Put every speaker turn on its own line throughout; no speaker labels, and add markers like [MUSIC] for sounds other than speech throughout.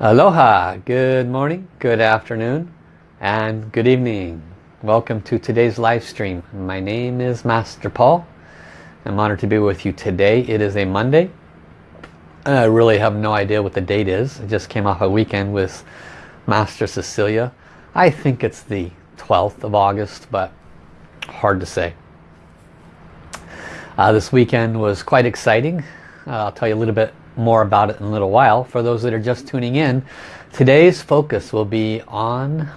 Aloha, good morning, good afternoon, and good evening. Welcome to today's live stream. My name is Master Paul. I'm honored to be with you today. It is a Monday. I really have no idea what the date is. I just came off a weekend with Master Cecilia. I think it's the 12th of August, but hard to say. Uh, this weekend was quite exciting. Uh, I'll tell you a little bit more about it in a little while. For those that are just tuning in, today's focus will be on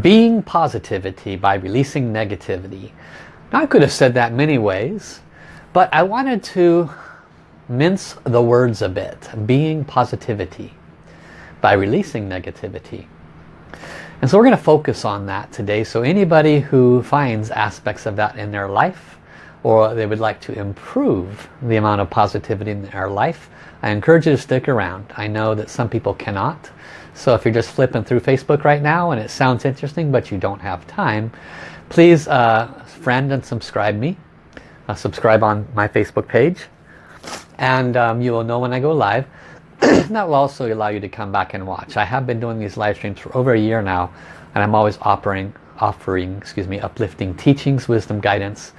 being positivity by releasing negativity. Now I could have said that many ways, but I wanted to mince the words a bit. Being positivity by releasing negativity. And so we're going to focus on that today. So anybody who finds aspects of that in their life or they would like to improve the amount of positivity in their life, I encourage you to stick around. I know that some people cannot. So if you're just flipping through Facebook right now and it sounds interesting but you don't have time, please uh, friend and subscribe me. Uh, subscribe on my Facebook page and um, you will know when I go live. [CLEARS THROAT] that will also allow you to come back and watch. I have been doing these live streams for over a year now and I'm always offering, offering excuse me, uplifting teachings, wisdom, guidance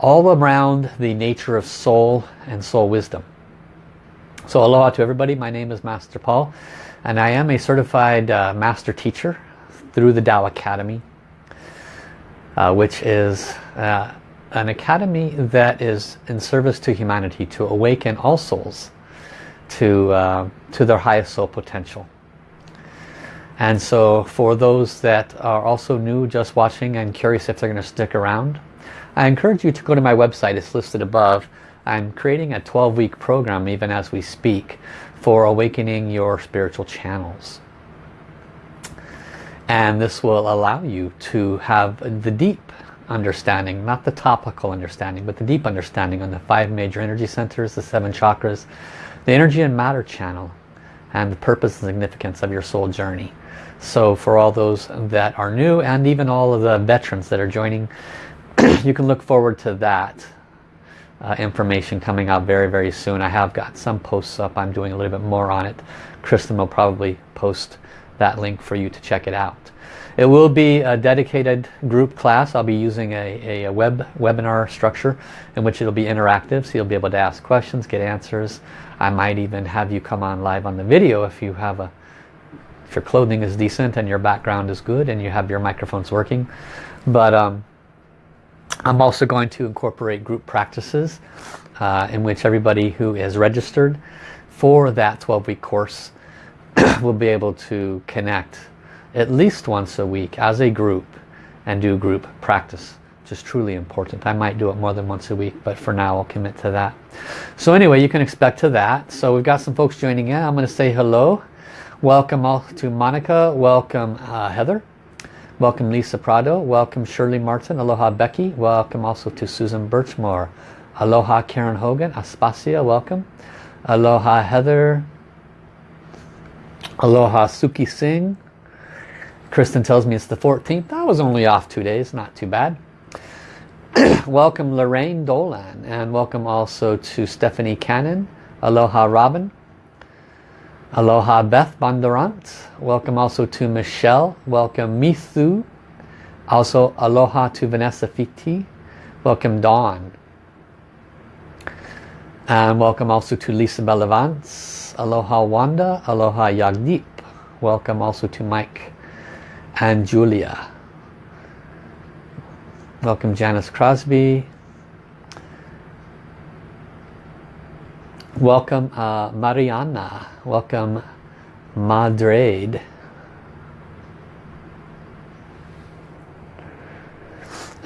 all around the nature of soul and soul wisdom. So aloha to everybody. My name is Master Paul and I am a certified uh, master teacher through the Tao Academy uh, which is uh, an academy that is in service to humanity to awaken all souls to, uh, to their highest soul potential. And so for those that are also new just watching and curious if they're going to stick around, I encourage you to go to my website, it's listed above. I'm creating a 12-week program even as we speak for awakening your spiritual channels. And this will allow you to have the deep understanding, not the topical understanding, but the deep understanding on the five major energy centers, the seven chakras, the energy and matter channel, and the purpose and significance of your soul journey. So for all those that are new and even all of the veterans that are joining, [CLEARS THROAT] you can look forward to that uh, information coming out very, very soon. I have got some posts up. I'm doing a little bit more on it. Kristen will probably post that link for you to check it out. It will be a dedicated group class. I'll be using a, a, web webinar structure in which it'll be interactive so you'll be able to ask questions, get answers. I might even have you come on live on the video if you have a if your clothing is decent and your background is good and you have your microphones working. But um, I'm also going to incorporate group practices uh, in which everybody who is registered for that 12-week course [CLEARS THROAT] will be able to connect at least once a week as a group and do group practice which is truly important. I might do it more than once a week but for now I'll commit to that. So anyway you can expect to that. So we've got some folks joining in. I'm going to say hello. Welcome all to Monica. Welcome uh, Heather welcome Lisa Prado. Welcome Shirley Martin. Aloha Becky. Welcome also to Susan Birchmore. Aloha Karen Hogan. Aspasia welcome. Aloha Heather. Aloha Suki Singh. Kristen tells me it's the 14th. I was only off two days, not too bad. [CLEARS THROAT] welcome Lorraine Dolan. And welcome also to Stephanie Cannon. Aloha Robin. Aloha Beth Bondurant. Welcome also to Michelle. Welcome Mithu. Also aloha to Vanessa Fiti. Welcome Dawn. And welcome also to Lisa Bellavance. Aloha Wanda. Aloha Yagdeep. Welcome also to Mike and Julia. Welcome Janice Crosby. Welcome uh, Mariana. Welcome Madrid.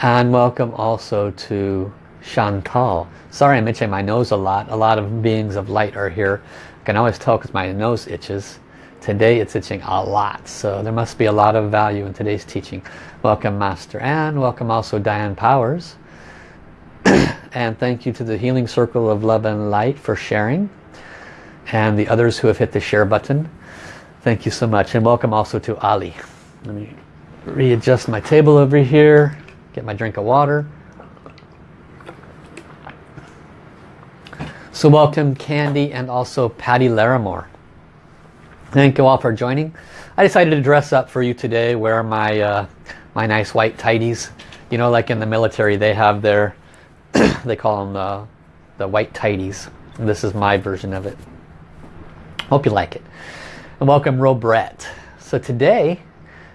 And welcome also to Chantal. Sorry I'm itching my nose a lot. A lot of beings of light are here. I can always tell because my nose itches. Today it's itching a lot, so there must be a lot of value in today's teaching. Welcome Master Anne, welcome also Diane Powers. [CLEARS THROAT] and thank you to the Healing Circle of Love and Light for sharing. And the others who have hit the share button. Thank you so much. And welcome also to Ali. Let me readjust my table over here. Get my drink of water. So welcome Candy and also Patty Larimore. Thank you all for joining. I decided to dress up for you today, wear my uh, my nice white tighties. You know, like in the military, they have their, [CLEARS THROAT] they call them the, uh, the white tighties. This is my version of it. Hope you like it. And welcome Robrette. So today,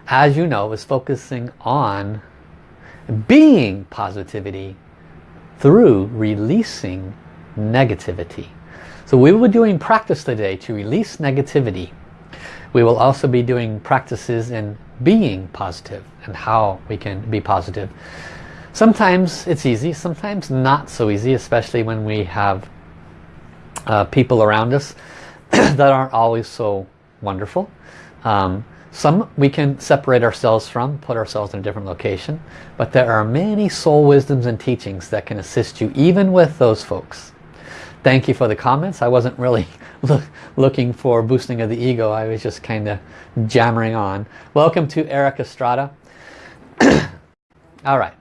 as you know, is focusing on being positivity through releasing negativity. So we will be doing practice today to release negativity. We will also be doing practices in being positive and how we can be positive. Sometimes it's easy, sometimes not so easy, especially when we have uh, people around us [CLEARS THROAT] that aren't always so wonderful. Um, some we can separate ourselves from, put ourselves in a different location, but there are many soul wisdoms and teachings that can assist you even with those folks. Thank you for the comments. I wasn't really [LAUGHS] look, looking for boosting of the ego. I was just kind of jammering on. Welcome to Eric Estrada. [CLEARS THROAT] All right.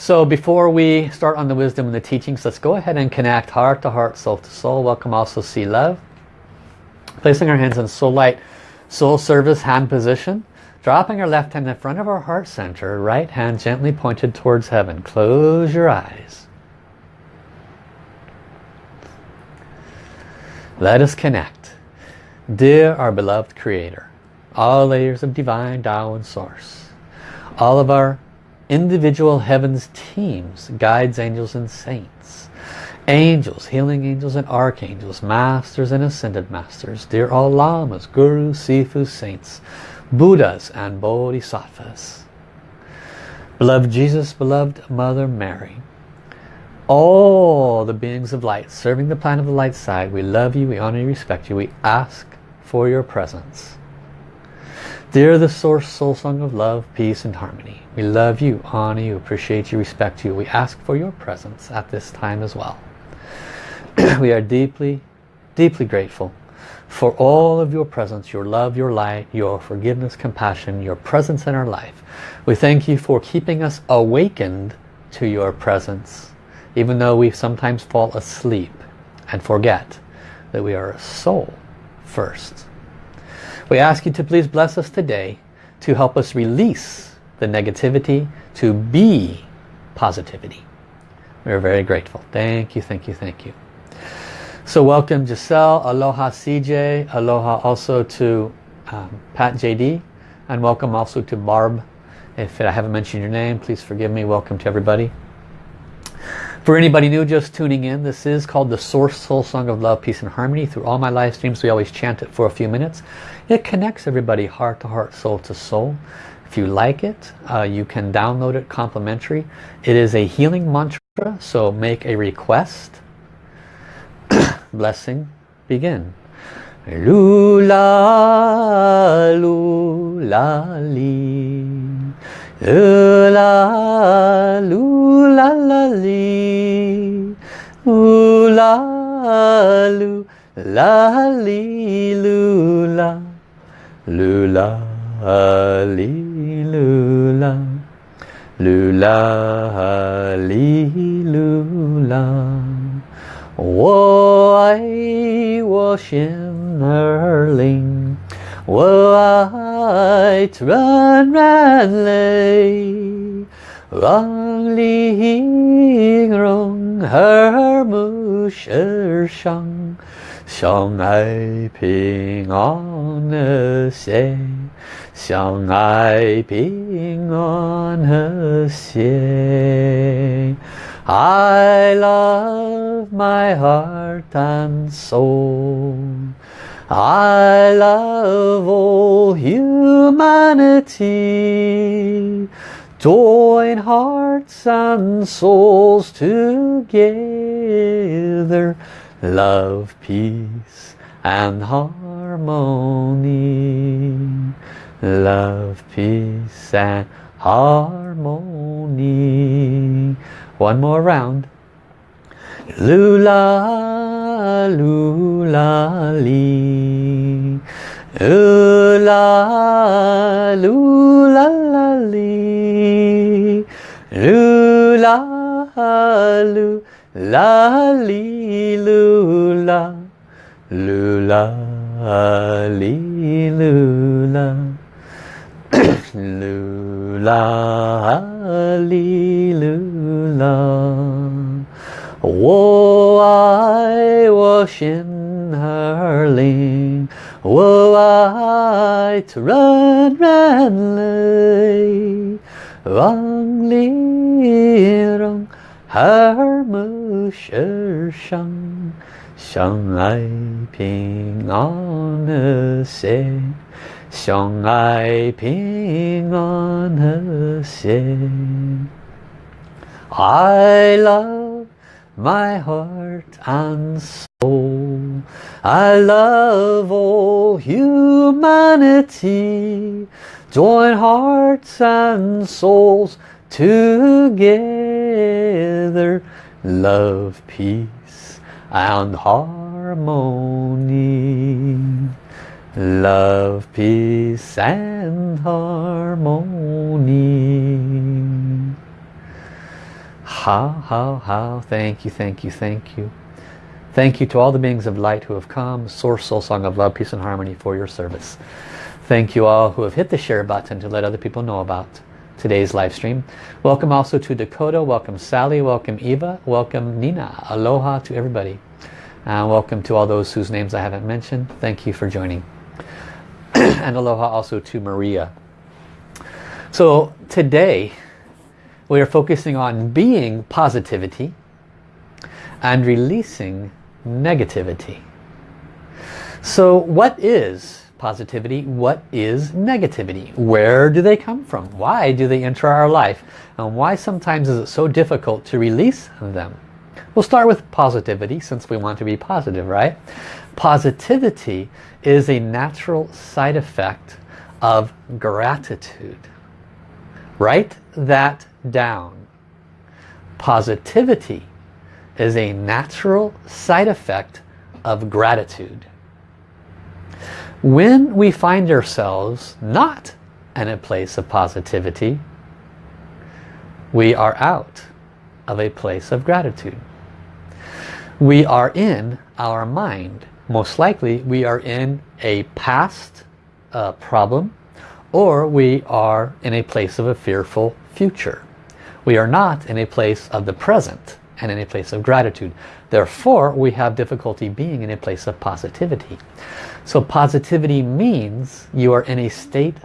So before we start on the wisdom and the teachings, let's go ahead and connect heart to heart, soul to soul. Welcome also see love. Placing our hands in soul light, soul service hand position. Dropping our left hand in front of our heart center, right hand gently pointed towards heaven. Close your eyes. Let us connect. Dear our beloved Creator, all layers of divine Tao and Source, all of our individual heavens teams, guides, angels and saints, angels, healing angels and archangels, masters and ascended masters, dear all lamas, gurus, sifus, saints, buddhas and bodhisattvas. Beloved Jesus, beloved Mother Mary, all the beings of light serving the planet of the light side, we love you, we honor you, respect you, we ask for your presence. Dear the source soul song of love, peace and harmony, we love you, honor you, appreciate you, respect you. We ask for your presence at this time as well. [CLEARS THROAT] we are deeply, deeply grateful for all of your presence, your love, your light, your forgiveness, compassion, your presence in our life. We thank you for keeping us awakened to your presence even though we sometimes fall asleep and forget that we are a soul first. We ask you to please bless us today to help us release the negativity to be positivity. We're very grateful. Thank you, thank you, thank you. So welcome Giselle, aloha CJ, aloha also to um, Pat JD, and welcome also to Barb. If I haven't mentioned your name, please forgive me. Welcome to everybody. For anybody new just tuning in, this is called the Source Soul Song of Love, Peace and Harmony. Through all my live streams, we always chant it for a few minutes. It connects everybody heart to heart, soul to soul. If you like it, uh, you can download it complimentary. It is a healing mantra, so make a request. [COUGHS] Blessing, begin. Lula, lula, li. Ooh la, loo la la lee, ooh la, loo la lee, loo la, loo la, lee, loo la, loo la, lee, loo la. 我爱我心儿灵。我爱纯然泪，让玲珑和睦世上，相爱平安和谐， 相爱平安和谐。I love my heart and soul. I love all humanity. Join hearts and souls together. Love, peace and harmony. Love, peace and harmony. One more round. Lula, lula, lee. Lula, lula, la, lee. Lula, lula, lee, lula. Lula, li lula lula ali lula I was in her ling. I to run, run, lay. Wang li rong, her mu shang. Shang ai ping on the say. 相爱平安和谐。I love my heart and soul. I love all humanity. Join hearts and souls together. Love, peace and harmony. Love, peace and harmony. How, how, how. Thank you, thank you, thank you. Thank you to all the beings of light who have come. Source Soul Song of Love, Peace and Harmony for your service. Thank you all who have hit the share button to let other people know about today's live stream. Welcome also to Dakota. Welcome Sally. Welcome Eva. Welcome Nina. Aloha to everybody. And welcome to all those whose names I haven't mentioned. Thank you for joining. [CLEARS THROAT] and aloha also to Maria. So today we are focusing on being positivity and releasing negativity. So what is positivity? What is negativity? Where do they come from? Why do they enter our life? And why sometimes is it so difficult to release them? We'll start with positivity since we want to be positive, right? Positivity is a natural side effect of gratitude. Write that down. Positivity is a natural side effect of gratitude. When we find ourselves not in a place of positivity, we are out of a place of gratitude. We are in our mind. Most likely we are in a past uh, problem or we are in a place of a fearful future. We are not in a place of the present and in a place of gratitude. Therefore, we have difficulty being in a place of positivity. So positivity means you are in a state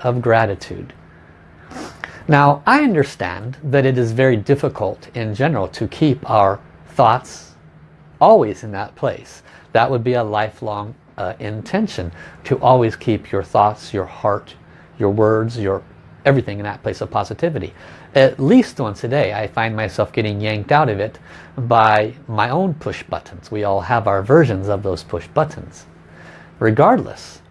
of gratitude. Now, I understand that it is very difficult in general to keep our thoughts always in that place. That would be a lifelong uh, intention to always keep your thoughts, your heart, your words, your everything in that place of positivity. At least once a day I find myself getting yanked out of it by my own push buttons. We all have our versions of those push buttons. Regardless,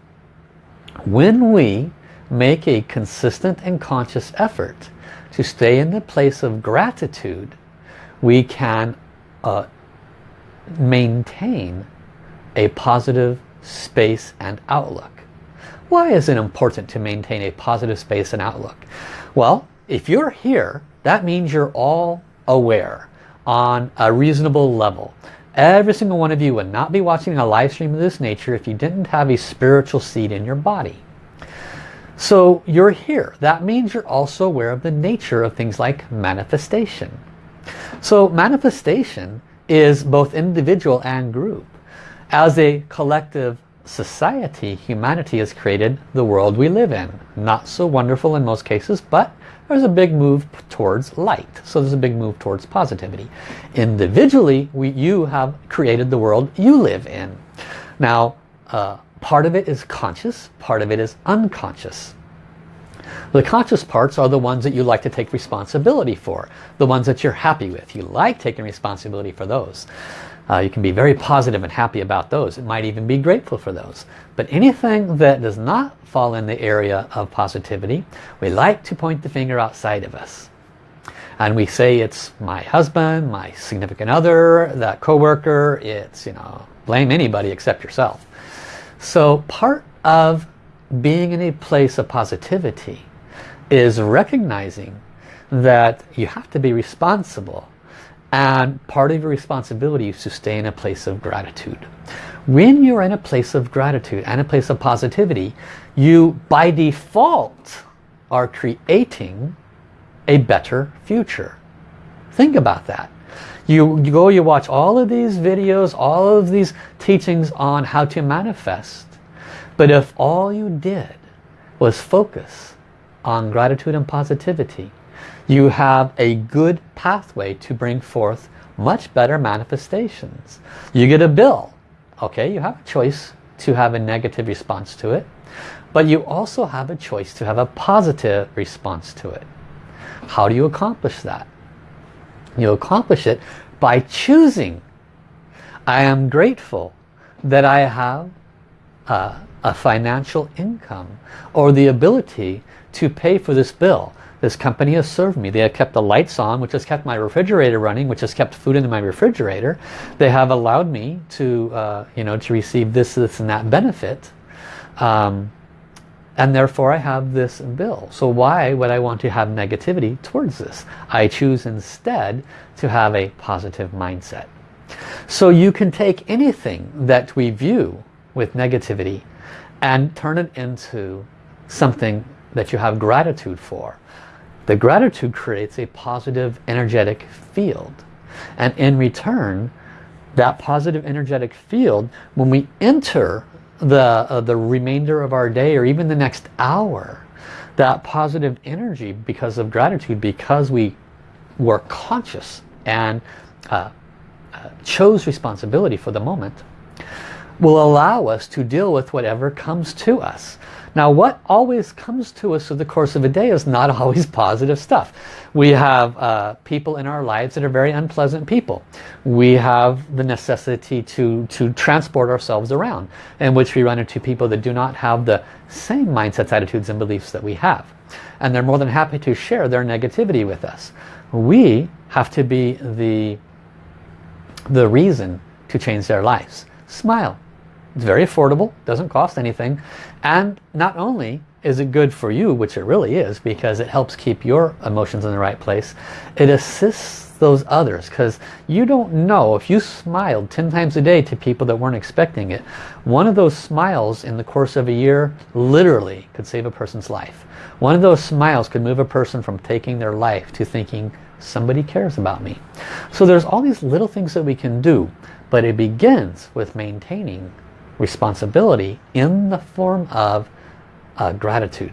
when we make a consistent and conscious effort to stay in the place of gratitude, we can uh, maintain a positive space and outlook. Why is it important to maintain a positive space and outlook? Well, if you're here, that means you're all aware on a reasonable level. Every single one of you would not be watching a live stream of this nature if you didn't have a spiritual seed in your body. So you're here. That means you're also aware of the nature of things like manifestation. So manifestation is both individual and group. As a collective society, humanity has created the world we live in. Not so wonderful in most cases, but there's a big move towards light. So there's a big move towards positivity. Individually, we, you have created the world you live in. Now, uh, part of it is conscious, part of it is unconscious. The conscious parts are the ones that you like to take responsibility for. The ones that you're happy with. You like taking responsibility for those. Uh, you can be very positive and happy about those. It might even be grateful for those. But anything that does not fall in the area of positivity, we like to point the finger outside of us. And we say it's my husband, my significant other, that coworker, it's, you know, blame anybody except yourself. So part of being in a place of positivity is recognizing that you have to be responsible and part of your responsibility is to stay in a place of gratitude. When you're in a place of gratitude and a place of positivity, you by default are creating a better future. Think about that. You, you go, you watch all of these videos, all of these teachings on how to manifest. But if all you did was focus on gratitude and positivity, you have a good pathway to bring forth much better manifestations. You get a bill. Okay, you have a choice to have a negative response to it. But you also have a choice to have a positive response to it. How do you accomplish that? You accomplish it by choosing. I am grateful that I have uh, a financial income or the ability to pay for this bill. This company has served me. They have kept the lights on, which has kept my refrigerator running, which has kept food in my refrigerator. They have allowed me to, uh, you know, to receive this, this, and that benefit. Um, and therefore I have this bill. So why would I want to have negativity towards this? I choose instead to have a positive mindset. So you can take anything that we view with negativity and turn it into something that you have gratitude for. The gratitude creates a positive energetic field. And in return, that positive energetic field, when we enter the, uh, the remainder of our day or even the next hour, that positive energy because of gratitude, because we were conscious and uh, uh, chose responsibility for the moment, will allow us to deal with whatever comes to us. Now what always comes to us through the course of a day is not [LAUGHS] always positive stuff. We have uh, people in our lives that are very unpleasant people. We have the necessity to, to transport ourselves around in which we run into people that do not have the same mindsets, attitudes and beliefs that we have. And they're more than happy to share their negativity with us. We have to be the, the reason to change their lives. Smile. It's very affordable, doesn't cost anything. And not only is it good for you, which it really is, because it helps keep your emotions in the right place, it assists those others. Because you don't know if you smiled 10 times a day to people that weren't expecting it one of those smiles in the course of a year literally could save a person's life. One of those smiles could move a person from taking their life to thinking somebody cares about me. So there's all these little things that we can do but it begins with maintaining responsibility in the form of uh, gratitude.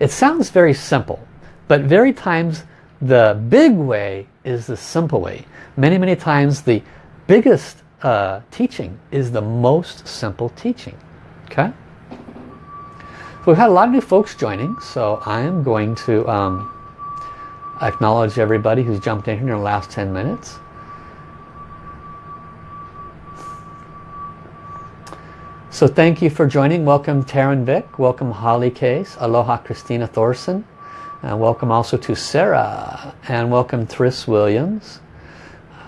It sounds very simple, but very times the big way is the simple way. Many, many times the biggest uh, teaching is the most simple teaching. Okay? So we've had a lot of new folks joining, so I am going to um, acknowledge everybody who's jumped in here in the last 10 minutes. So thank you for joining. Welcome Taryn Vick. Welcome Holly Case. Aloha Christina Thorson. And welcome also to Sarah. And welcome Thris Williams.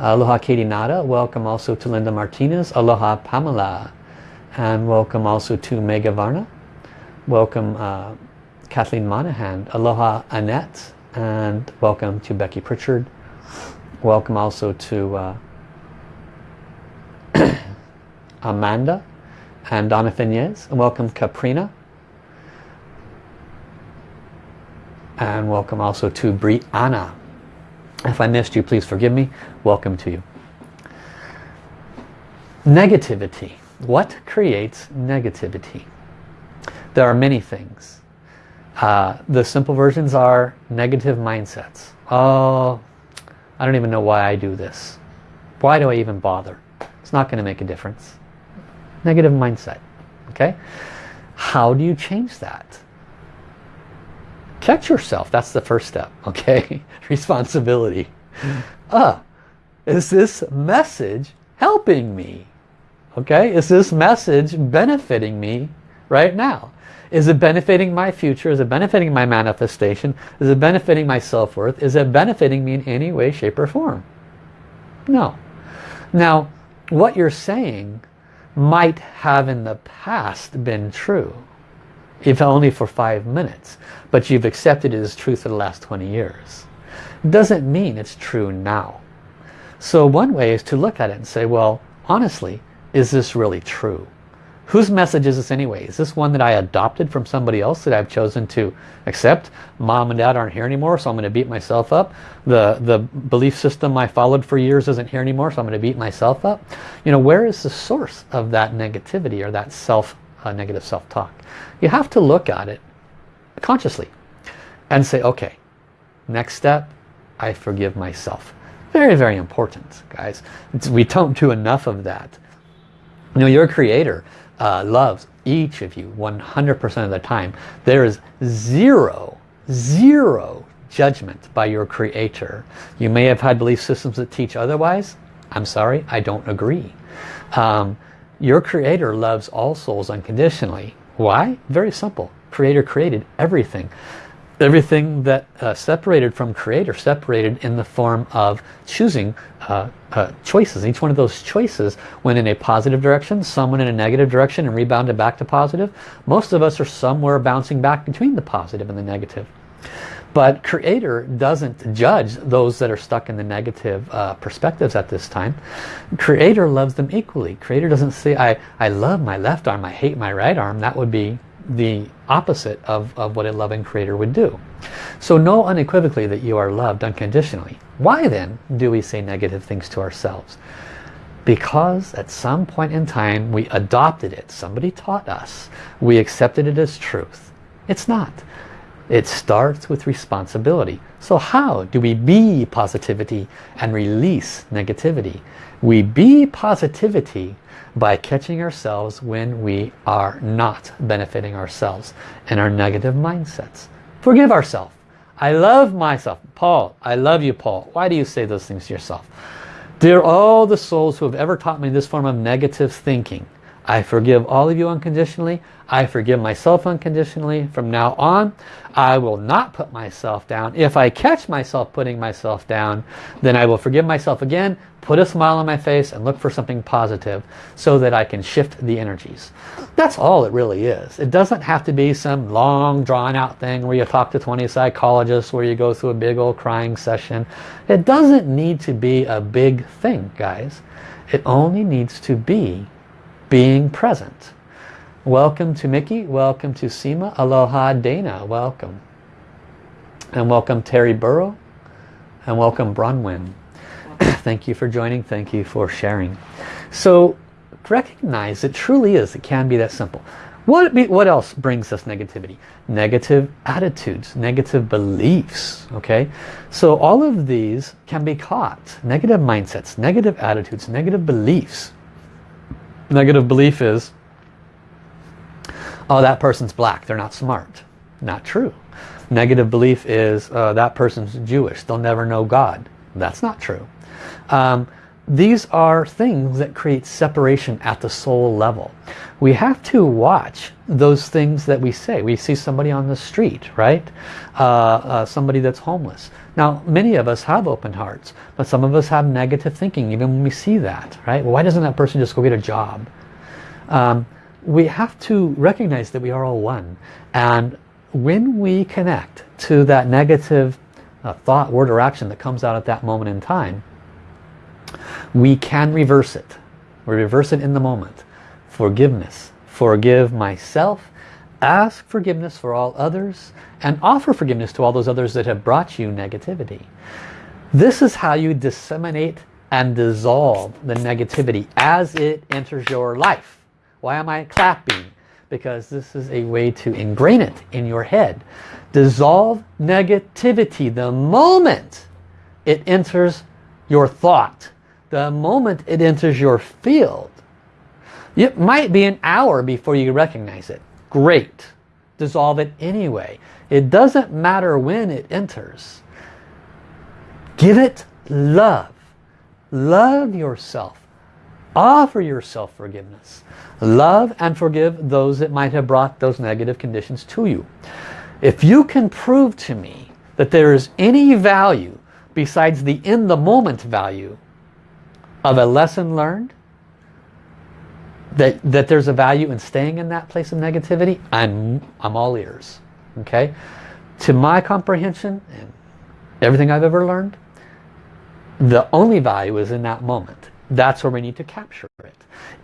Aloha Katie Nada. Welcome also to Linda Martinez. Aloha Pamela. And welcome also to Mega Varna. Welcome uh, Kathleen Monahan. Aloha Annette. And welcome to Becky Pritchard. Welcome also to uh, [COUGHS] Amanda and Donna Finez. And welcome Caprina. And welcome also to Brianna. If I missed you, please forgive me. Welcome to you. Negativity. What creates negativity? There are many things. Uh, the simple versions are negative mindsets. Oh, I don't even know why I do this. Why do I even bother? It's not going to make a difference negative mindset. Okay? How do you change that? Catch yourself. That's the first step. [LAUGHS] Okay? Responsibility. Ah, is this message helping me? Okay? Is this message benefiting me right now? Is it benefiting my future? Is it benefiting my manifestation? Is it benefiting my self-worth? Is it benefiting me in any way, shape, or form? No. Now, what you're saying might have in the past been true if only for five minutes but you've accepted it as truth for the last 20 years doesn't mean it's true now so one way is to look at it and say well honestly is this really true? Whose message is this anyway? Is this one that I adopted from somebody else that I've chosen to accept? Mom and dad aren't here anymore, so I'm going to beat myself up. The, the belief system I followed for years isn't here anymore, so I'm going to beat myself up. You know, where is the source of that negativity or that self uh, negative self-talk? You have to look at it consciously and say, okay, next step, I forgive myself. Very, very important, guys. It's, we don't do enough of that. You know, your creator uh, loves each of you 100% of the time. There is zero, zero judgment by your creator. You may have had belief systems that teach otherwise. I'm sorry, I don't agree. Um, your creator loves all souls unconditionally. Why? Very simple. Creator created everything everything that uh, separated from creator separated in the form of choosing uh, uh, choices. Each one of those choices went in a positive direction someone in a negative direction and rebounded back to positive. Most of us are somewhere bouncing back between the positive and the negative. But creator doesn't judge those that are stuck in the negative uh, perspectives at this time. Creator loves them equally. Creator doesn't say I, I love my left arm I hate my right arm. That would be the opposite of, of what a loving creator would do. So know unequivocally that you are loved unconditionally. Why then do we say negative things to ourselves? Because at some point in time we adopted it. Somebody taught us. We accepted it as truth. It's not. It starts with responsibility. So how do we be positivity and release negativity? We be positivity by catching ourselves when we are not benefiting ourselves and our negative mindsets. Forgive ourselves. I love myself. Paul, I love you, Paul. Why do you say those things to yourself? Dear all the souls who have ever taught me this form of negative thinking, I forgive all of you unconditionally. I forgive myself unconditionally. From now on, I will not put myself down. If I catch myself putting myself down, then I will forgive myself again, put a smile on my face and look for something positive so that I can shift the energies. That's all it really is. It doesn't have to be some long drawn out thing where you talk to 20 psychologists where you go through a big old crying session. It doesn't need to be a big thing, guys. It only needs to be being present. Welcome to Mickey. Welcome to Seema. Aloha Dana. Welcome. And welcome Terry Burrow. And welcome Bronwyn. [COUGHS] Thank you for joining. Thank you for sharing. So recognize it truly is. It can be that simple. What, what else brings us negativity? Negative attitudes, negative beliefs, okay? So all of these can be caught. Negative mindsets, negative attitudes, negative beliefs negative belief is, oh, that person's black, they're not smart. Not true. Negative belief is, uh, that person's Jewish, they'll never know God. That's not true. Um, these are things that create separation at the soul level. We have to watch those things that we say. We see somebody on the street, right? Uh, uh, somebody that's homeless. Now, many of us have open hearts, but some of us have negative thinking even when we see that, right? Well, why doesn't that person just go get a job? Um, we have to recognize that we are all one. And when we connect to that negative uh, thought, word, or action that comes out at that moment in time, we can reverse it. We reverse it in the moment. Forgiveness. Forgive myself. Ask forgiveness for all others and offer forgiveness to all those others that have brought you negativity. This is how you disseminate and dissolve the negativity as it enters your life. Why am I clapping? Because this is a way to ingrain it in your head. Dissolve negativity the moment it enters your thought, the moment it enters your field. It might be an hour before you recognize it. Great. Dissolve it anyway. It doesn't matter when it enters. Give it love. Love yourself. Offer yourself forgiveness. Love and forgive those that might have brought those negative conditions to you. If you can prove to me that there is any value besides the in the moment value of a lesson learned, that, that there's a value in staying in that place of negativity, I'm, I'm all ears okay to my comprehension and everything I've ever learned the only value is in that moment That's where we need to capture it.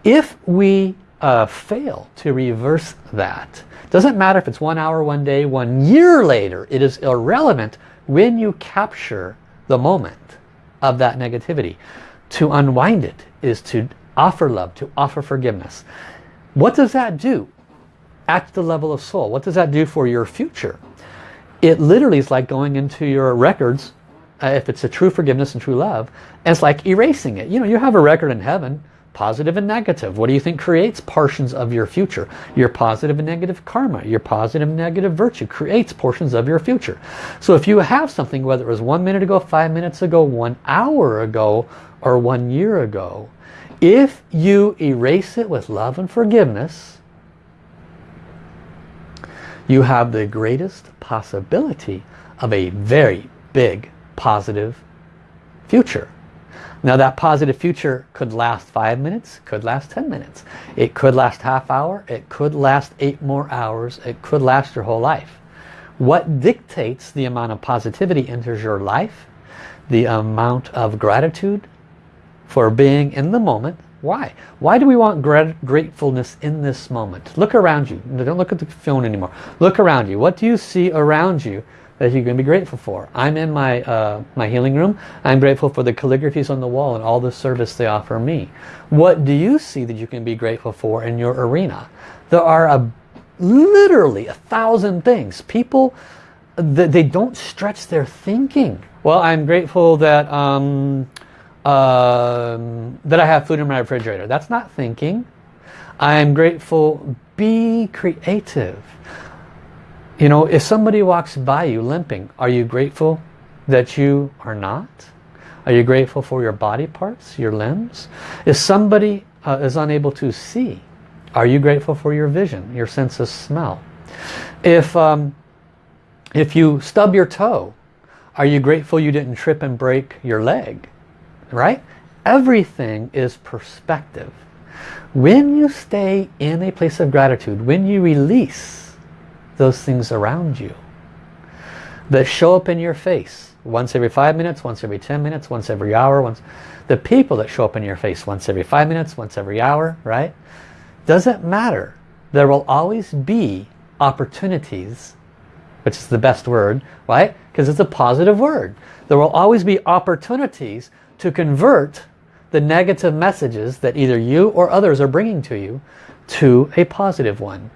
If we uh, fail to reverse that, doesn't matter if it's one hour, one day, one year later, it is irrelevant when you capture the moment of that negativity. To unwind it is to offer love, to offer forgiveness. What does that do at the level of soul? What does that do for your future? It literally is like going into your records, uh, if it's a true forgiveness and true love, and it's like erasing it. You know, you have a record in heaven, positive and negative. What do you think creates portions of your future? Your positive and negative karma, your positive and negative virtue creates portions of your future. So if you have something, whether it was one minute ago, five minutes ago, one hour ago, or one year ago, if you erase it with love and forgiveness, you have the greatest possibility of a very big positive future. Now that positive future could last five minutes, could last 10 minutes. It could last half hour, it could last eight more hours, it could last your whole life. What dictates the amount of positivity enters your life, the amount of gratitude, for being in the moment. Why? Why do we want gratefulness in this moment? Look around you. Don't look at the phone anymore. Look around you. What do you see around you that you're going to be grateful for? I'm in my, uh, my healing room. I'm grateful for the calligraphies on the wall and all the service they offer me. What do you see that you can be grateful for in your arena? There are a, literally a thousand things. People, they don't stretch their thinking. Well, I'm grateful that... Um, um, that I have food in my refrigerator. That's not thinking. I'm grateful. Be creative. You know, if somebody walks by you limping, are you grateful that you are not? Are you grateful for your body parts, your limbs? If somebody uh, is unable to see, are you grateful for your vision, your sense of smell? If, um, if you stub your toe, are you grateful you didn't trip and break your leg? right? Everything is perspective. When you stay in a place of gratitude, when you release those things around you that show up in your face once every five minutes, once every 10 minutes, once every hour, once the people that show up in your face once every five minutes, once every hour, right? Doesn't matter. There will always be opportunities, which is the best word, right? Because it's a positive word. There will always be opportunities to convert the negative messages that either you or others are bringing to you to a positive one.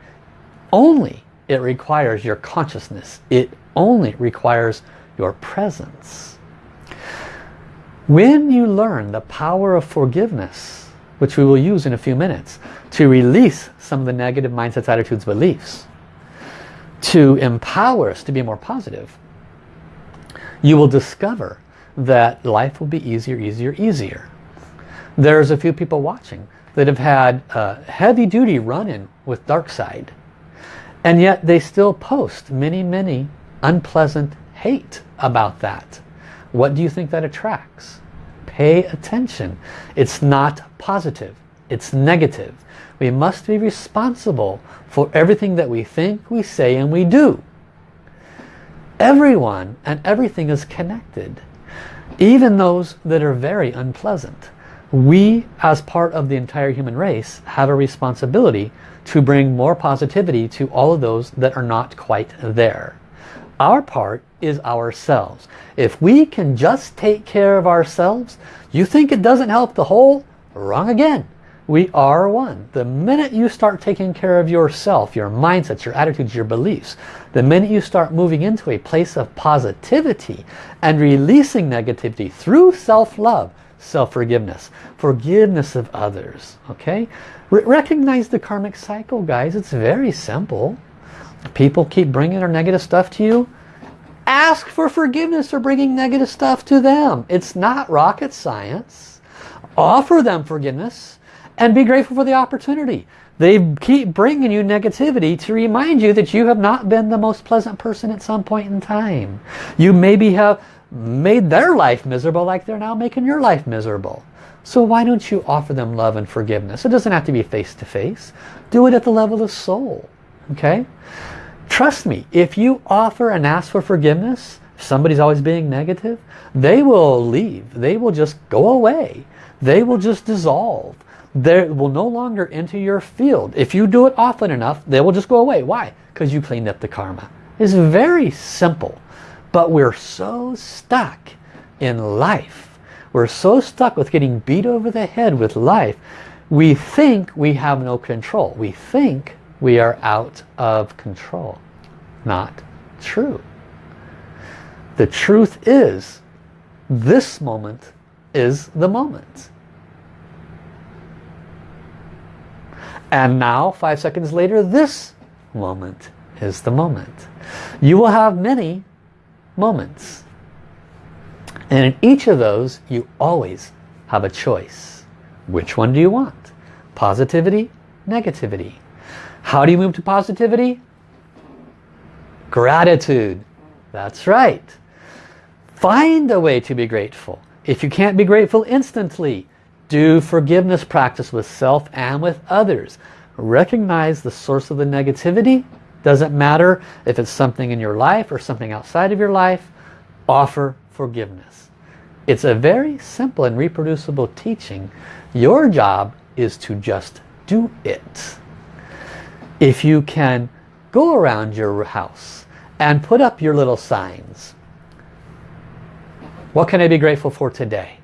Only it requires your consciousness. It only requires your presence. When you learn the power of forgiveness, which we will use in a few minutes, to release some of the negative mindsets, attitudes, beliefs, to empower us to be more positive, you will discover that life will be easier, easier, easier. There's a few people watching that have had a heavy-duty run-in with dark side. And yet they still post many, many unpleasant hate about that. What do you think that attracts? Pay attention. It's not positive. It's negative. We must be responsible for everything that we think, we say, and we do. Everyone and everything is connected even those that are very unpleasant. We, as part of the entire human race, have a responsibility to bring more positivity to all of those that are not quite there. Our part is ourselves. If we can just take care of ourselves, you think it doesn't help the whole? Wrong again. We are one. The minute you start taking care of yourself, your mindsets, your attitudes, your beliefs, the minute you start moving into a place of positivity and releasing negativity through self-love, self-forgiveness, forgiveness of others, okay? R recognize the karmic cycle, guys. It's very simple. People keep bringing their negative stuff to you. Ask for forgiveness for bringing negative stuff to them. It's not rocket science. Offer them forgiveness and be grateful for the opportunity. They keep bringing you negativity to remind you that you have not been the most pleasant person at some point in time. You maybe have made their life miserable like they're now making your life miserable. So why don't you offer them love and forgiveness? It doesn't have to be face to face. Do it at the level of soul. Okay? Trust me, if you offer and ask for forgiveness, if somebody's always being negative, they will leave. They will just go away they will just dissolve. They will no longer enter your field. If you do it often enough, they will just go away. Why? Because you cleaned up the karma. It's very simple. But we're so stuck in life. We're so stuck with getting beat over the head with life. We think we have no control. We think we are out of control. Not true. The truth is, this moment is the moment. And now, five seconds later, this moment is the moment. You will have many moments. And in each of those, you always have a choice. Which one do you want? Positivity, negativity. How do you move to positivity? Gratitude. That's right. Find a way to be grateful. If you can't be grateful instantly, do forgiveness practice with self and with others. Recognize the source of the negativity. Doesn't matter if it's something in your life or something outside of your life. Offer forgiveness. It's a very simple and reproducible teaching. Your job is to just do it. If you can go around your house and put up your little signs. What can I be grateful for today?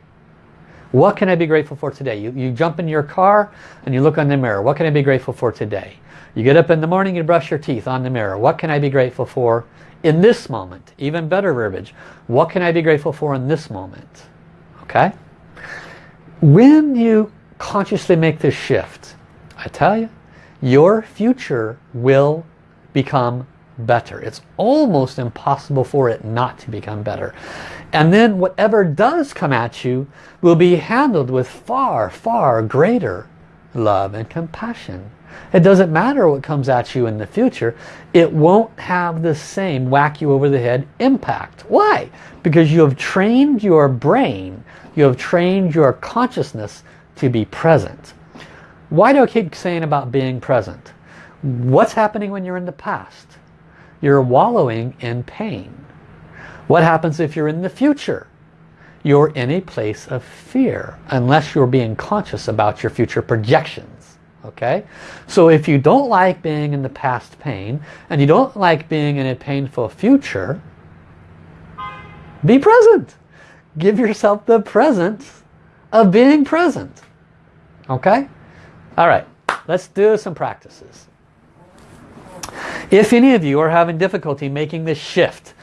What can I be grateful for today? You, you jump in your car and you look in the mirror. What can I be grateful for today? You get up in the morning and brush your teeth on the mirror. What can I be grateful for in this moment? Even better verbiage. What can I be grateful for in this moment? Okay? When you consciously make this shift, I tell you, your future will become better. It's almost impossible for it not to become better. And then whatever does come at you will be handled with far, far greater love and compassion. It doesn't matter what comes at you in the future. It won't have the same whack you over the head impact. Why? Because you have trained your brain, you have trained your consciousness to be present. Why do I keep saying about being present? What's happening when you're in the past? You're wallowing in pain. What happens if you're in the future? You're in a place of fear unless you're being conscious about your future projections. Okay? So if you don't like being in the past pain and you don't like being in a painful future, be present. Give yourself the present of being present. Okay? All right. Let's do some practices. If any of you are having difficulty making this shift,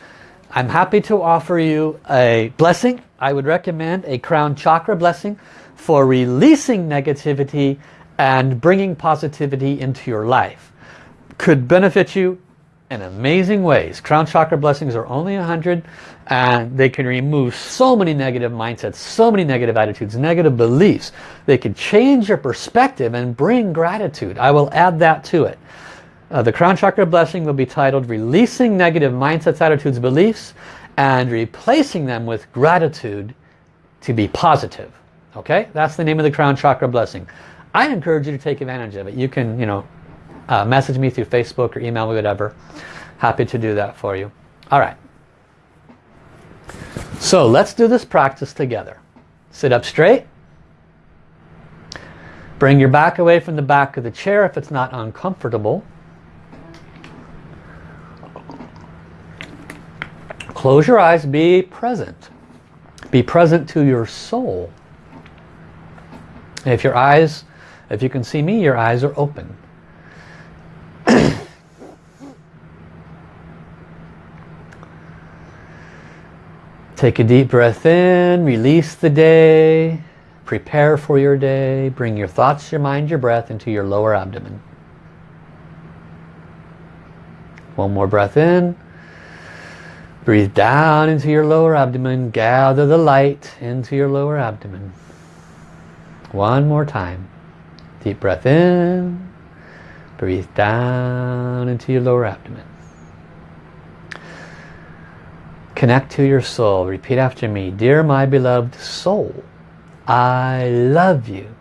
I'm happy to offer you a blessing. I would recommend a crown chakra blessing for releasing negativity and bringing positivity into your life. Could benefit you in amazing ways. Crown chakra blessings are only 100 and they can remove so many negative mindsets, so many negative attitudes, negative beliefs. They can change your perspective and bring gratitude. I will add that to it. Uh, the crown chakra blessing will be titled Releasing Negative Mindsets, Attitudes, Beliefs and Replacing Them with Gratitude to be Positive. Okay, that's the name of the crown chakra blessing. I encourage you to take advantage of it. You can, you know, uh, message me through Facebook or email me, whatever. Happy to do that for you. All right. So let's do this practice together. Sit up straight. Bring your back away from the back of the chair if it's not uncomfortable. Close your eyes, be present. Be present to your soul. If your eyes, if you can see me, your eyes are open. [CLEARS THROAT] Take a deep breath in, release the day, prepare for your day, bring your thoughts, your mind, your breath into your lower abdomen. One more breath in. Breathe down into your lower abdomen. Gather the light into your lower abdomen. One more time. Deep breath in. Breathe down into your lower abdomen. Connect to your soul. Repeat after me. Dear my beloved soul, I love you.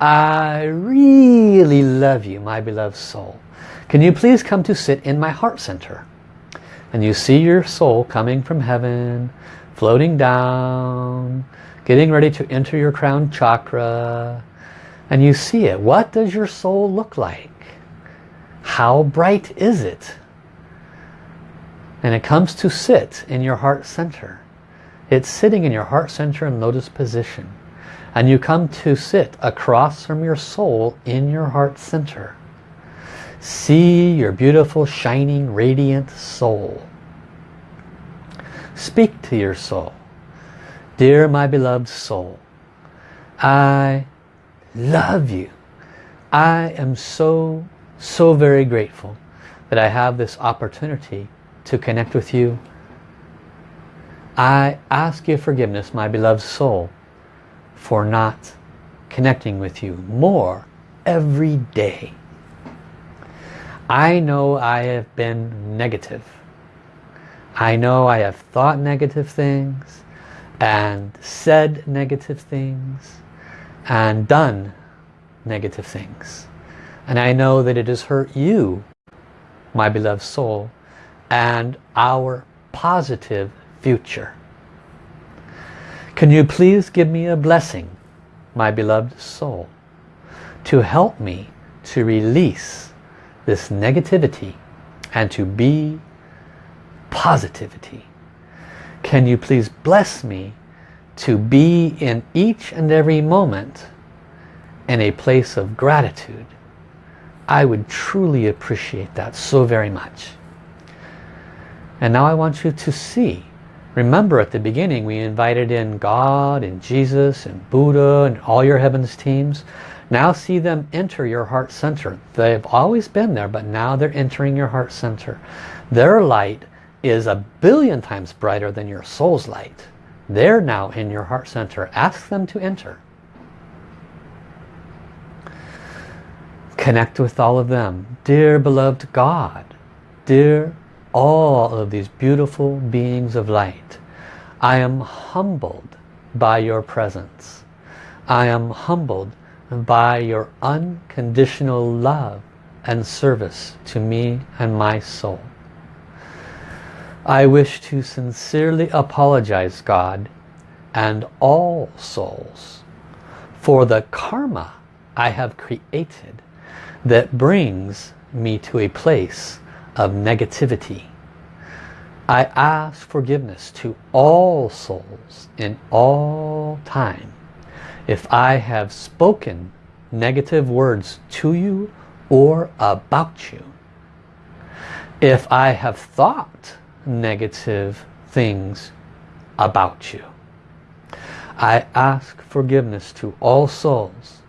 I really love you, my beloved soul. Can you please come to sit in my heart center? and you see your soul coming from heaven, floating down, getting ready to enter your crown chakra and you see it. What does your soul look like? How bright is it? And it comes to sit in your heart center. It's sitting in your heart center in lotus position. And you come to sit across from your soul in your heart center. See your beautiful, shining, radiant soul. Speak to your soul. Dear my beloved soul, I love you. I am so, so very grateful that I have this opportunity to connect with you. I ask you forgiveness, my beloved soul, for not connecting with you more every day. I know I have been negative. I know I have thought negative things and said negative things and done negative things. And I know that it has hurt you, my beloved soul, and our positive future. Can you please give me a blessing, my beloved soul, to help me to release this negativity and to be positivity. Can you please bless me to be in each and every moment in a place of gratitude. I would truly appreciate that so very much. And now I want you to see. Remember at the beginning we invited in God and Jesus and Buddha and all your heavens teams. Now see them enter your heart center. They've always been there, but now they're entering your heart center. Their light is a billion times brighter than your soul's light. They're now in your heart center. Ask them to enter. Connect with all of them. Dear beloved God, dear all of these beautiful beings of light, I am humbled by your presence. I am humbled by your unconditional love and service to me and my soul. I wish to sincerely apologize, God, and all souls for the karma I have created that brings me to a place of negativity. I ask forgiveness to all souls in all time if I have spoken negative words to you or about you. If I have thought negative things about you. I ask forgiveness to all souls,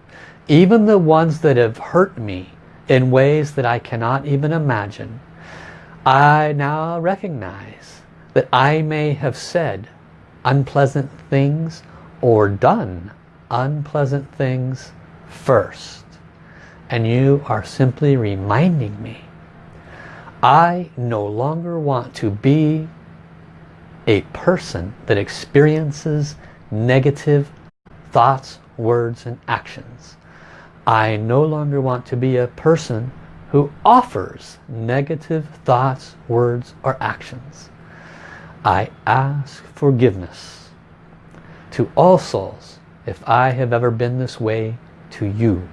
even the ones that have hurt me in ways that I cannot even imagine. I now recognize that I may have said unpleasant things or done unpleasant things first. And you are simply reminding me I no longer want to be a person that experiences negative thoughts, words and actions. I no longer want to be a person who offers negative thoughts, words or actions. I ask forgiveness to all souls if I have ever been this way to you.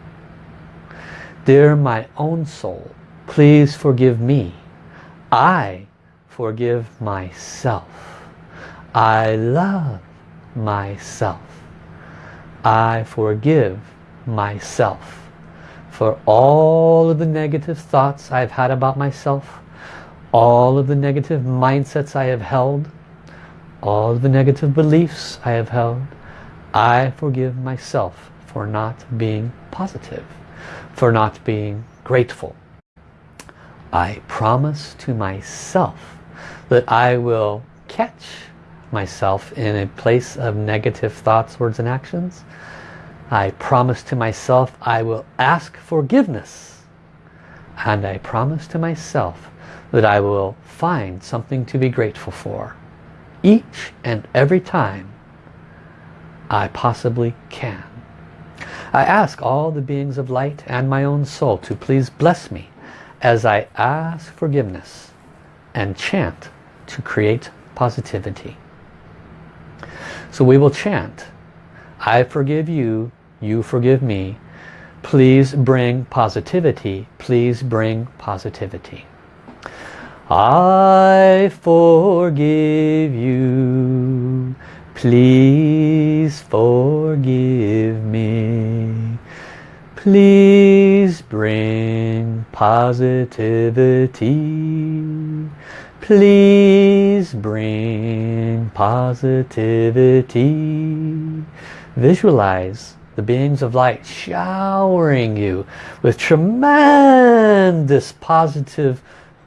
Dear my own soul, Please forgive me. I forgive myself. I love myself. I forgive myself for all of the negative thoughts I've had about myself, all of the negative mindsets I have held, all of the negative beliefs I have held. I forgive myself for not being positive, for not being grateful, I promise to myself that I will catch myself in a place of negative thoughts, words and actions. I promise to myself I will ask forgiveness. And I promise to myself that I will find something to be grateful for each and every time I possibly can. I ask all the beings of light and my own soul to please bless me as I ask forgiveness and chant to create positivity. So we will chant I forgive you, you forgive me. Please bring positivity. Please bring positivity. I forgive you. Please forgive me. Please bring positivity. Please bring positivity. Visualize the beings of light showering you with tremendous positive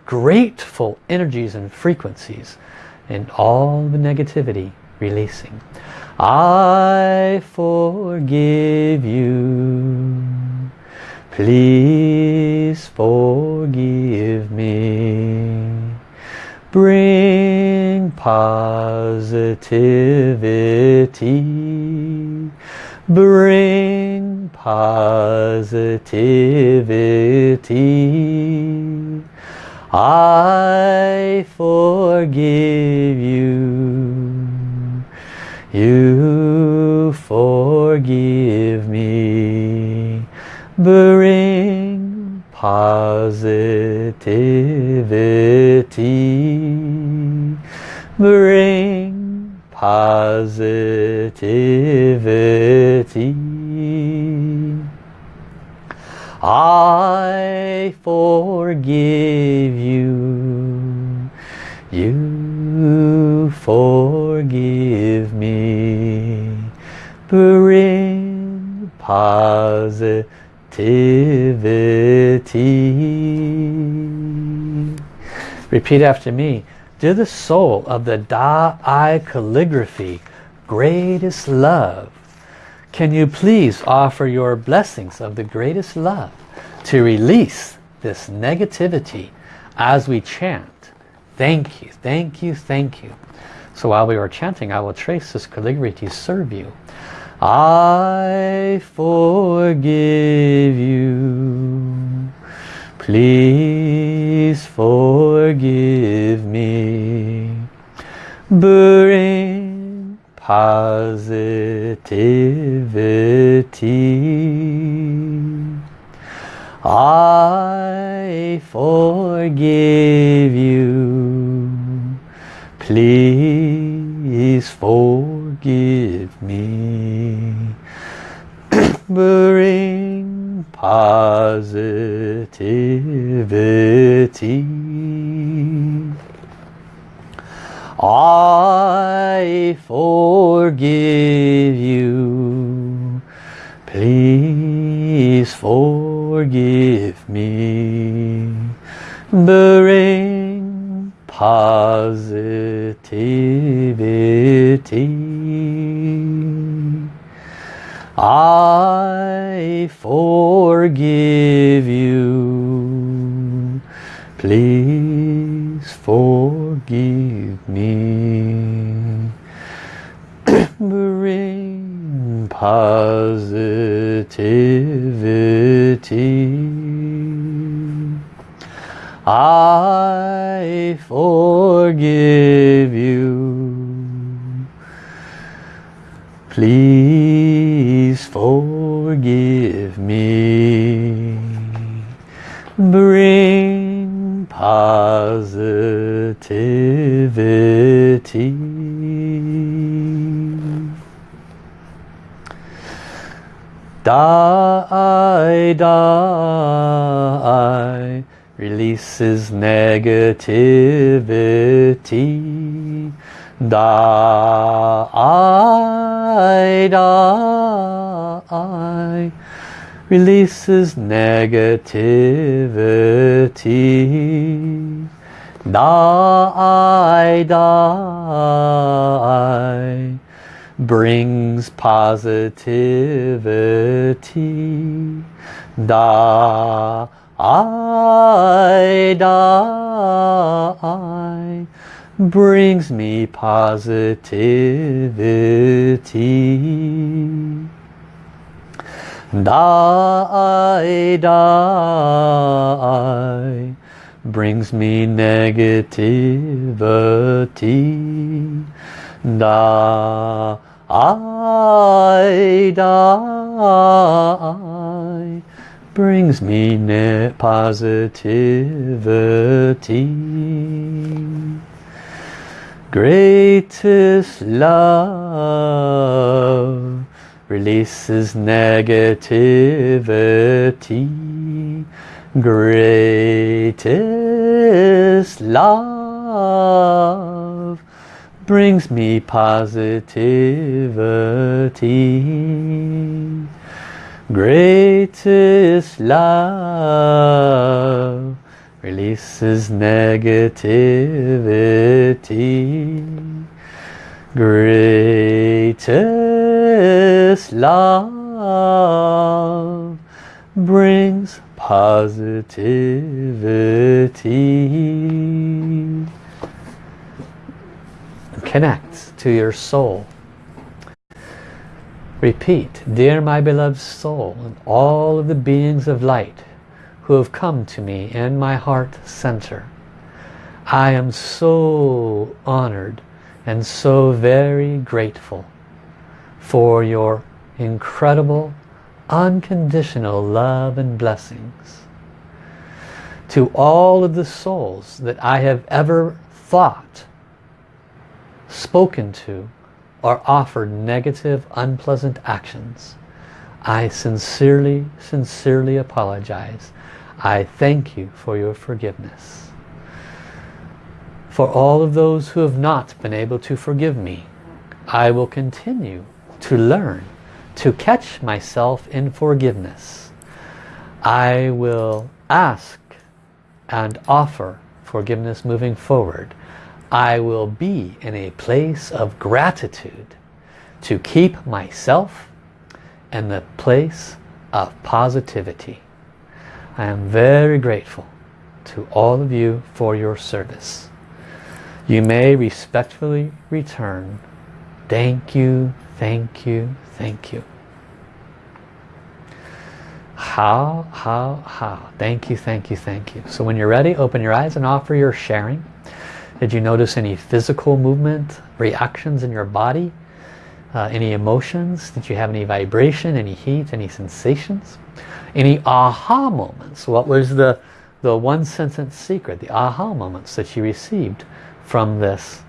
grateful energies and frequencies and all the negativity releasing. I forgive you. Please forgive me. Bring positivity. Bring positivity. I forgive you. You forgive. Bring positivity. Bring positivity. I forgive you. You forgive me. Bring positivity. Repeat after me. To the soul of the Da Ai calligraphy, greatest love, can you please offer your blessings of the greatest love to release this negativity as we chant. Thank you, thank you, thank you. So while we are chanting, I will trace this calligraphy to serve you. I forgive you. Please forgive me. Bring positivity. I forgive you. Please forgive me. Bring positivity. I forgive you. Please forgive me. Bring positivity. I forgive you. Please forgive me. Bring positivity. I forgive you. Please positivity. Die, die, releases negativity. Die, die, releases negativity. Die, die, brings positivity. Die, die, brings me positivity. Die, die, brings me negativity. Die, die brings me net positivity. Greatest love releases negativity. Greatest love brings me positivity. Greatest love releases negativity. Greatest love brings positivity. Connect to your soul. Repeat, Dear my beloved soul and all of the beings of light who have come to me in my heart center. I am so honored and so very grateful for your incredible unconditional love and blessings. To all of the souls that I have ever thought, spoken to, or offered negative, unpleasant actions, I sincerely, sincerely apologize. I thank you for your forgiveness. For all of those who have not been able to forgive me, I will continue to learn to catch myself in forgiveness. I will ask and offer forgiveness moving forward. I will be in a place of gratitude to keep myself in the place of positivity. I am very grateful to all of you for your service. You may respectfully return. Thank you, thank you, thank you. How, how, how. Thank you, thank you, thank you. So when you're ready, open your eyes and offer your sharing. Did you notice any physical movement, reactions in your body? Uh, any emotions? Did you have any vibration, any heat, any sensations? Any aha moments? What was the, the one sentence secret, the aha moments that you received from this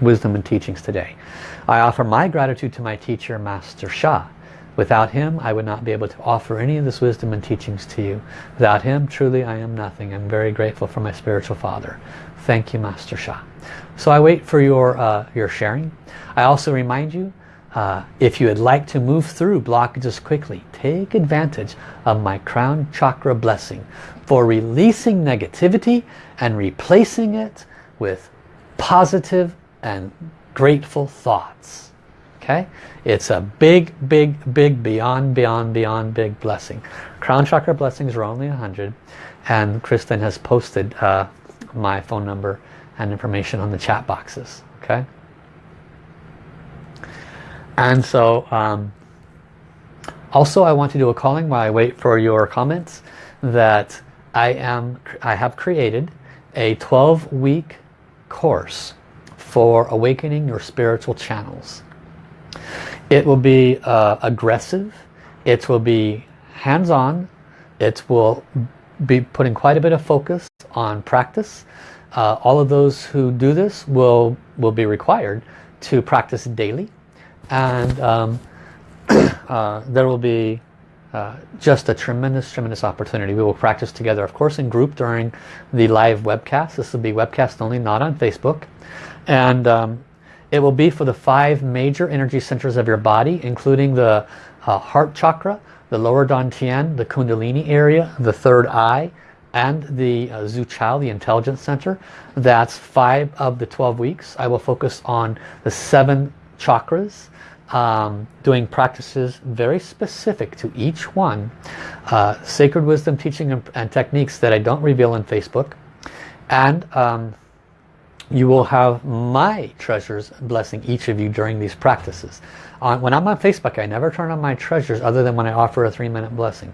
wisdom and teachings today? I offer my gratitude to my teacher, Master Sha. Without him, I would not be able to offer any of this wisdom and teachings to you. Without him, truly, I am nothing. I'm very grateful for my spiritual father. Thank you, Master Sha. So I wait for your, uh, your sharing. I also remind you, uh, if you would like to move through blockages quickly, take advantage of my crown chakra blessing for releasing negativity and replacing it with positive and grateful thoughts. Okay? It's a big big big beyond beyond beyond big blessing. Crown chakra blessings are only 100 and Kristen has posted uh, my phone number and information on the chat boxes. Okay? And so um, also I want to do a calling while I wait for your comments that I am I have created a 12 week course for awakening your spiritual channels it will be uh, aggressive. It will be hands-on. It will be putting quite a bit of focus on practice. Uh, all of those who do this will, will be required to practice daily. And um, [CLEARS THROAT] uh, there will be uh, just a tremendous, tremendous opportunity. We will practice together, of course, in group during the live webcast. This will be webcast only, not on Facebook. And um, it will be for the five major energy centers of your body, including the uh, heart chakra, the lower dantian, the kundalini area, the third eye, and the uh, Zu Qiao, the intelligence center. That's five of the 12 weeks. I will focus on the seven chakras, um, doing practices very specific to each one. Uh, sacred wisdom teaching and, and, techniques that I don't reveal on Facebook. And um, you will have my treasures blessing each of you during these practices. On, when I'm on Facebook, I never turn on my treasures other than when I offer a three-minute blessing.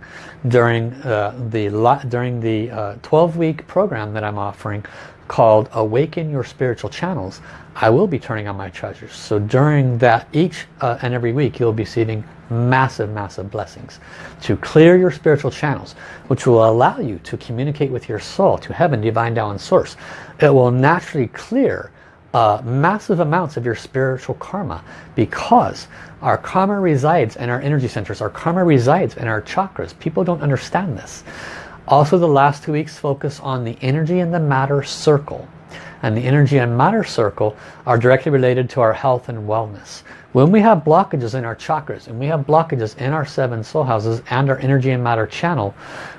During uh, the during the 12-week uh, program that I'm offering called Awaken Your Spiritual Channels, I will be turning on my treasures. So during that, each uh, and every week, you'll be receiving massive, massive blessings to clear your spiritual channels, which will allow you to communicate with your soul, to heaven, divine, and source. It will naturally clear uh, massive amounts of your spiritual karma because our karma resides in our energy centers. Our karma resides in our chakras. People don't understand this. Also, the last two weeks focus on the energy and the matter circle. And the energy and matter circle are directly related to our health and wellness. When we have blockages in our chakras and we have blockages in our seven soul houses and our energy and matter channel,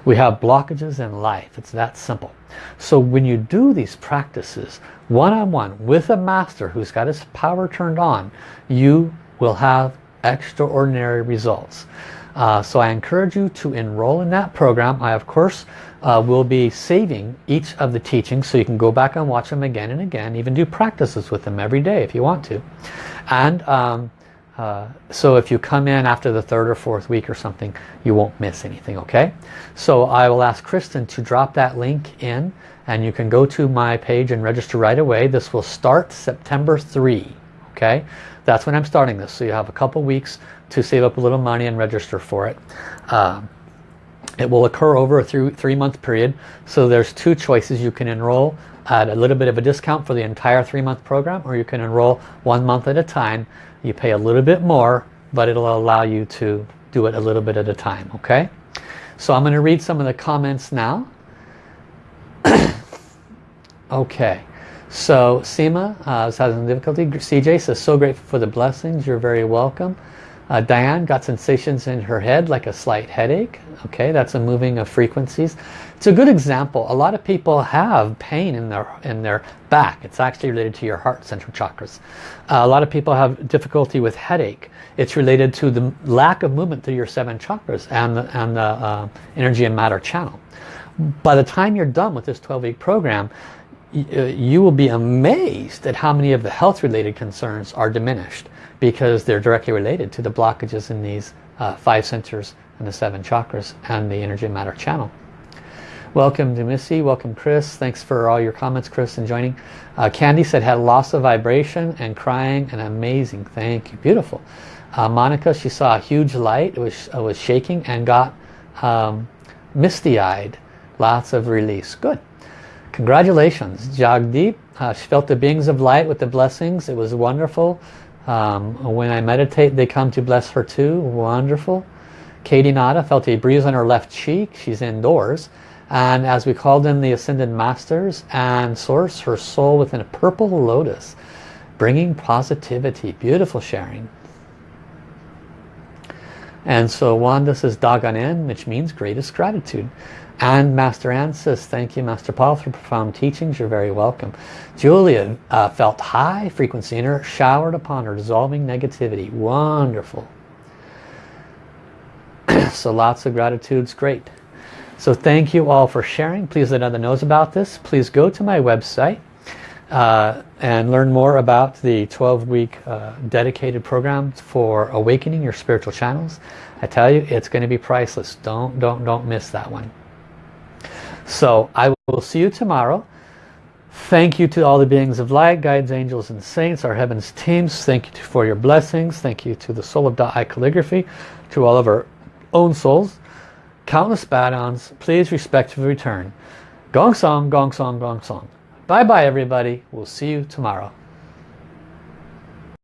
we have blockages in life. It's that simple. So when you do these practices one-on-one -on -one with a master who's got his power turned on, you will have extraordinary results. Uh, so I encourage you to enroll in that program. I of course uh, will be saving each of the teachings so you can go back and watch them again and again. Even do practices with them every day if you want to. And um, uh, so if you come in after the third or fourth week or something, you won't miss anything, okay? So I will ask Kristen to drop that link in and you can go to my page and register right away. This will start September 3, okay? That's when I'm starting this. So you have a couple weeks to save up a little money and register for it. Um, it will occur over a three month period. So there's two choices. You can enroll at a little bit of a discount for the entire three-month program or you can enroll one month at a time. You pay a little bit more but it'll allow you to do it a little bit at a time. Okay, so I'm going to read some of the comments now. [COUGHS] okay, so Seema uh, is having difficulty. CJ says, so grateful for the blessings. You're very welcome. Uh, Diane got sensations in her head like a slight headache. Okay, that's a moving of frequencies. It's a good example. A lot of people have pain in their in their back. It's actually related to your heart central chakras. Uh, a lot of people have difficulty with headache. It's related to the lack of movement through your seven chakras and the, and the uh, energy and matter channel. By the time you're done with this 12-week program, uh, you will be amazed at how many of the health related concerns are diminished because they're directly related to the blockages in these uh, five centers and the seven chakras and the energy matter channel. Welcome to Missy, welcome Chris. Thanks for all your comments Chris and joining. Uh, Candy said had loss of vibration and crying and amazing. Thank you. Beautiful. Uh, Monica, she saw a huge light. It was, was shaking and got um, misty-eyed. Lots of release. Good. Congratulations. Jagdeep, uh, she felt the beings of light with the blessings. It was wonderful. Um, when I meditate, they come to bless her too. Wonderful. Katie Nada felt a breeze on her left cheek. She's indoors. And as we called in the Ascended Masters and Source, her soul within a purple lotus, bringing positivity. Beautiful sharing. And so Wanda says Da Gan En, which means greatest gratitude. And Master Anne says, thank you Master Paul for profound teachings. You're very welcome. Julia uh, felt high frequency in her, showered upon her, dissolving negativity. Wonderful. [CLEARS THROAT] so lots of gratitudes. Great. So thank you all for sharing. Please let others know about this. Please go to my website uh, and learn more about the 12-week uh, dedicated program for awakening your spiritual channels. I tell you, it's going to be priceless. Don't, don't, don't miss that one. So I will see you tomorrow. Thank you to all the beings of light, guides, angels, and saints, our heavens teams. Thank you for your blessings. Thank you to the Soul of Da Ai Calligraphy, to all of our own souls. Countless bad please respect the return. Gong song, gong song, gong song. Bye bye everybody. We'll see you tomorrow.